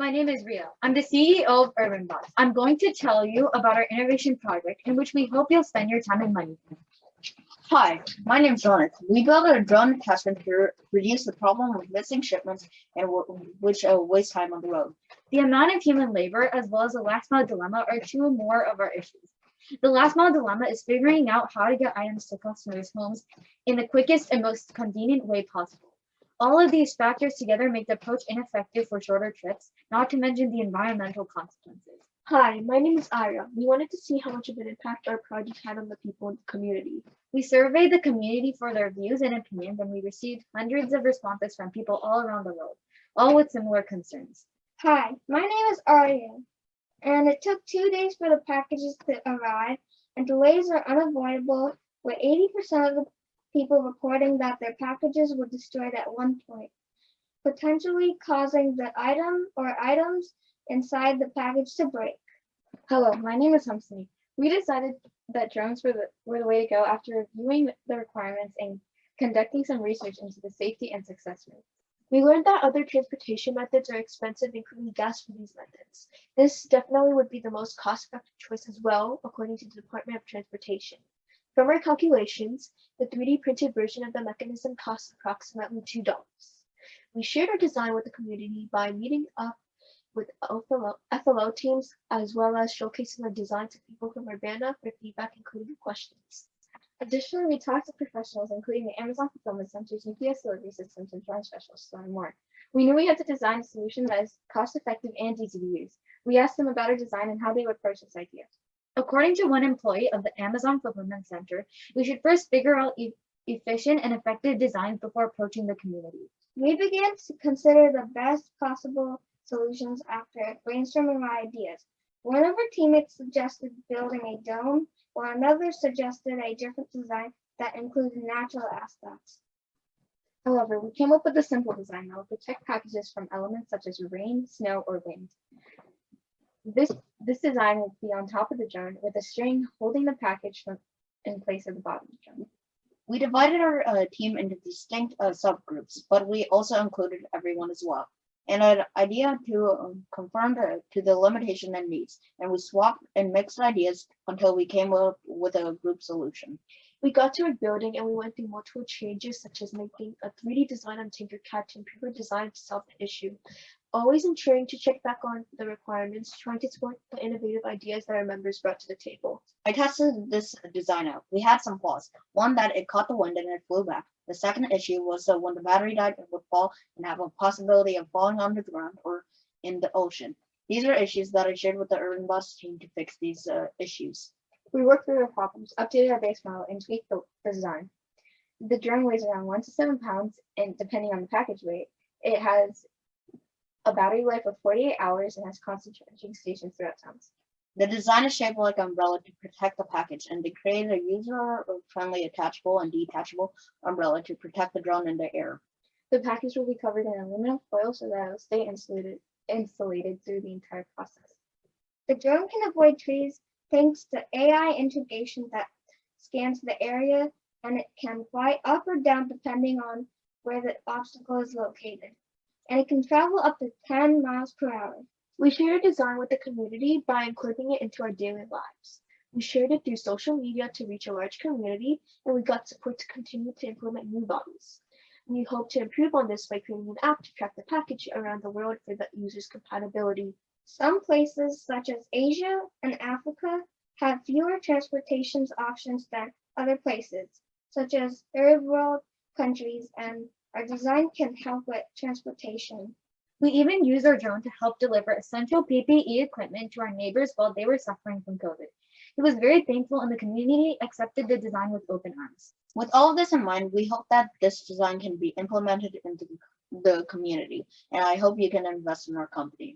My name is Ria. I'm the CEO of Urban Bus. I'm going to tell you about our innovation project in which we hope you'll spend your time and money. Hi, my name is Jonathan. We built a drone attachment to reduce the problem of missing shipments and which uh, waste time on the road. The amount of human labor as well as the last mile dilemma are two more of our issues. The last mile dilemma is figuring out how to get items to customers' homes in the quickest and most convenient way possible. All of these factors together make the approach ineffective for shorter trips, not to mention the environmental consequences. Hi, my name is Ira. We wanted to see how much of an impact our project had on the people in the community. We surveyed the community for their views and opinions, and we received hundreds of responses from people all around the world, all with similar concerns. Hi, my name is Arya, and it took two days for the packages to arrive, and delays are unavoidable, with 80% of the people reporting that their packages were destroyed at one point, potentially causing the item or items inside the package to break. Hello, my name is Humsney. We decided that drones were the, were the way to go after reviewing the requirements and conducting some research into the safety and success rate. We learned that other transportation methods are expensive, including gas for these methods. This definitely would be the most cost-effective choice as well, according to the Department of Transportation. From our calculations, the 3D printed version of the mechanism costs approximately $2. We shared our design with the community by meeting up with FLL, teams as well as showcasing our design to people from Urbana for feedback including questions. Additionally, we talked to professionals, including the Amazon Fulfillment Center's UPS delivery systems and drone specialists to learn more. We knew we had to design a solution that is cost-effective and easy to use. We asked them about our design and how they would approach this idea. According to one employee of the Amazon Fulfillment Center, we should first figure out e- efficient and effective designs before approaching the community. We began to consider the best possible solutions after brainstorming our ideas. One of our teammates suggested building a dome, while another suggested a different design that included natural aspects. However, we came up with a simple design that will protect packages from elements such as rain, snow, or wind. This, this design will be on top of the drone with a string holding the package from, in place at the bottom of the drone. We divided our uh, team into distinct uh, subgroups, but we also included everyone as well. And an idea to um, conform to, to the limitation and needs, and we swapped and mixed ideas until we came up with a group solution. We got to a building and we went through multiple changes such as making a 3D design on Tinkercad to improve our design to solve the issue. Always ensuring to check back on the requirements, trying to support the innovative ideas that our members brought to the table. I tested this design out. We had some flaws. One that it caught the wind and it flew back. The second issue was that when the battery died, it would fall and have a possibility of falling on the ground or in the ocean. These are issues that I shared with the Urban Bus team to fix these uh, issues. We worked through the problems, updated our base model, and tweaked the, the design. The drone weighs around one to seven pounds, and depending on the package weight, it has a battery life of 48 hours and has constant charging stations throughout towns. The design is shaped like an umbrella to protect the package, and they created a user-friendly attachable and detachable umbrella to protect the drone in the air. The package will be covered in aluminum foil so that it will stay insulated, insulated through the entire process. The drone can avoid trees thanks to AI integration that scans the area and it can fly up or down depending on where the obstacle is located. And it can travel up to 10 miles per hour. We shared a design with the community by including it into our daily lives. We shared it through social media to reach a large community, and we got support to continue to implement new models. We hope to improve on this by creating an app to track the package around the world for the user's compatibility. Some places, such as Asia and Africa, have fewer transportation options than other places, such as third world countries, and our design can help with transportation. We even used our drone to help deliver essential PPE equipment to our neighbors while they were suffering from COVID. He was very thankful and the community accepted the design with open arms. With all of this in mind, we hope that this design can be implemented into the community, and I hope you can invest in our company.